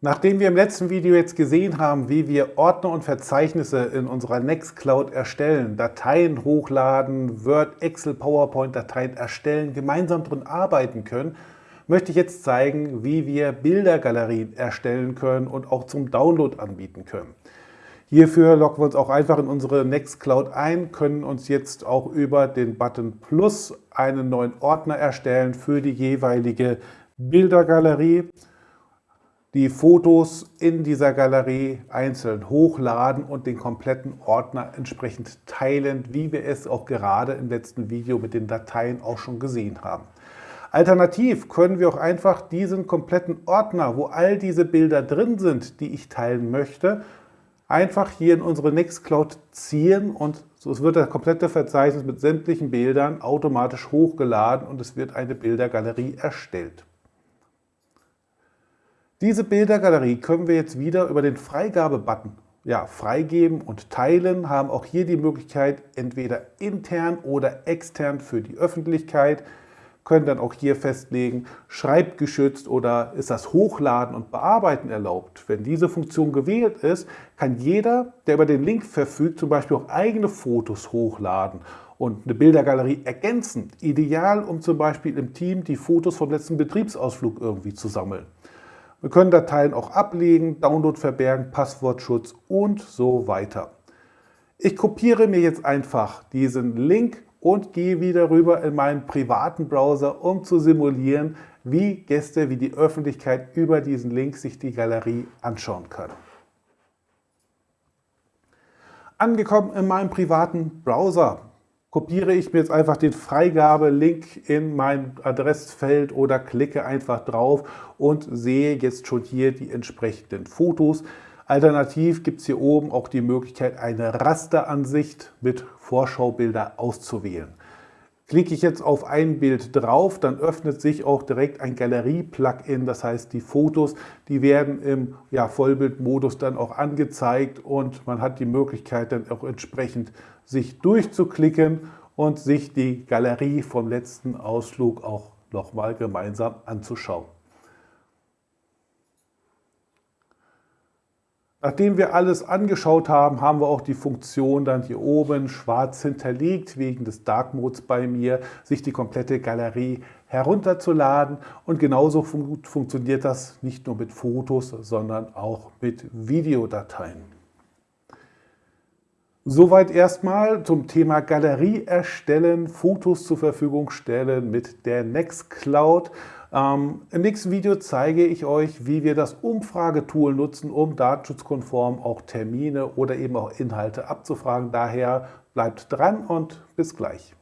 Nachdem wir im letzten Video jetzt gesehen haben, wie wir Ordner und Verzeichnisse in unserer Nextcloud erstellen, Dateien hochladen, Word, Excel, PowerPoint-Dateien erstellen, gemeinsam drin arbeiten können, möchte ich jetzt zeigen, wie wir Bildergalerien erstellen können und auch zum Download anbieten können. Hierfür loggen wir uns auch einfach in unsere Nextcloud ein, können uns jetzt auch über den Button Plus einen neuen Ordner erstellen für die jeweilige Bildergalerie die Fotos in dieser Galerie einzeln hochladen und den kompletten Ordner entsprechend teilen, wie wir es auch gerade im letzten Video mit den Dateien auch schon gesehen haben. Alternativ können wir auch einfach diesen kompletten Ordner, wo all diese Bilder drin sind, die ich teilen möchte, einfach hier in unsere Nextcloud ziehen und so wird das komplette Verzeichnis mit sämtlichen Bildern automatisch hochgeladen und es wird eine Bildergalerie erstellt. Diese Bildergalerie können wir jetzt wieder über den Freigabe-Button ja, freigeben und teilen, haben auch hier die Möglichkeit, entweder intern oder extern für die Öffentlichkeit, können dann auch hier festlegen, schreibgeschützt oder ist das Hochladen und Bearbeiten erlaubt. Wenn diese Funktion gewählt ist, kann jeder, der über den Link verfügt, zum Beispiel auch eigene Fotos hochladen und eine Bildergalerie ergänzen. Ideal, um zum Beispiel im Team die Fotos vom letzten Betriebsausflug irgendwie zu sammeln. Wir können Dateien auch ablegen, Download verbergen, Passwortschutz und so weiter. Ich kopiere mir jetzt einfach diesen Link und gehe wieder rüber in meinen privaten Browser, um zu simulieren, wie Gäste, wie die Öffentlichkeit über diesen Link sich die Galerie anschauen können. Angekommen in meinem privaten Browser kopiere ich mir jetzt einfach den Freigabe-Link in mein Adressfeld oder klicke einfach drauf und sehe jetzt schon hier die entsprechenden Fotos. Alternativ gibt es hier oben auch die Möglichkeit, eine Rasteransicht mit Vorschaubilder auszuwählen. Klicke ich jetzt auf ein Bild drauf, dann öffnet sich auch direkt ein Galerie-Plugin. Das heißt, die Fotos, die werden im ja, Vollbildmodus dann auch angezeigt und man hat die Möglichkeit dann auch entsprechend sich durchzuklicken und sich die Galerie vom letzten Ausflug auch nochmal gemeinsam anzuschauen. Nachdem wir alles angeschaut haben, haben wir auch die Funktion dann hier oben schwarz hinterlegt, wegen des Dark Modes bei mir, sich die komplette Galerie herunterzuladen. Und genauso fun funktioniert das nicht nur mit Fotos, sondern auch mit Videodateien. Soweit erstmal zum Thema Galerie erstellen, Fotos zur Verfügung stellen mit der Nextcloud. Ähm, Im nächsten Video zeige ich euch, wie wir das Umfragetool nutzen, um datenschutzkonform auch Termine oder eben auch Inhalte abzufragen. Daher bleibt dran und bis gleich.